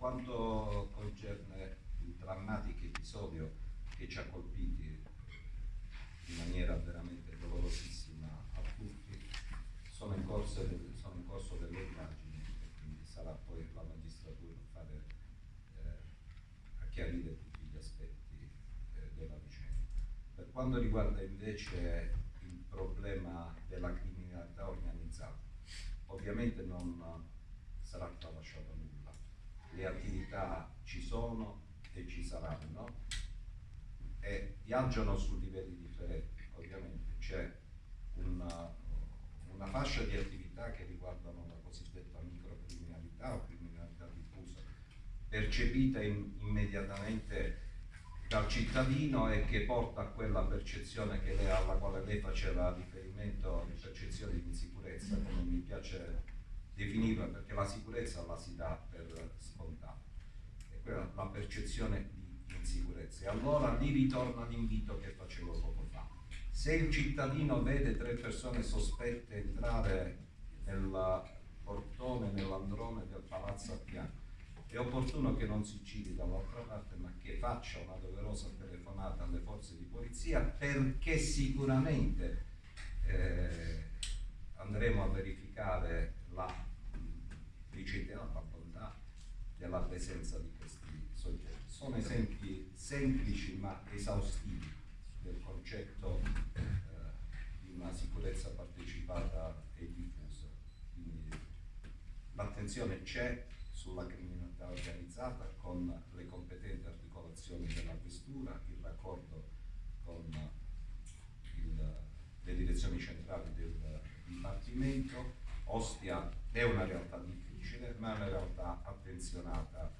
quanto concerne il drammatico episodio che ci ha colpiti in maniera veramente dolorosissima a tutti, sono in corso, sono in corso delle indagini e quindi sarà poi la magistratura a, fare, eh, a chiarire tutti gli aspetti eh, della vicenda. Per quanto riguarda invece il problema della criminalità organizzata, ovviamente non sarà tralasciato. Le attività ci sono e ci saranno e viaggiano su livelli differenti. Ovviamente c'è una, una, fascia di attività che riguardano la cosiddetta microcriminalità o criminalità diffusa, percepita in, immediatamente dal cittadino e che porta a quella percezione lei, alla quale lei faceva riferimento percezione di insicurezza, come mi piace definirla, perché la sicurezza la si dà per scontata, è quella la percezione di insicurezza. E allora lì ritorna l'invito che facevo poco fa. Se il cittadino vede tre persone sospette entrare nel portone, nell'androne del palazzo Appiano, è opportuno che non si giri dall'altra parte, ma che faccia una doverosa telefonata alle forze di polizia perché sicuramente eh, andremo a verificare la bontà della presenza di questi soggetti. Sono esempi semplici ma esaustivi del concetto eh, di una sicurezza partecipata e diffusa. L'attenzione c'è sulla criminalità organizzata con le competenti articolazioni della questura, il raccordo con il, le direzioni centrali del Dipartimento. Ostia è una realtà difficile ma in realtà attenzionata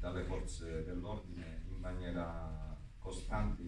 dalle forze dell'ordine in maniera costante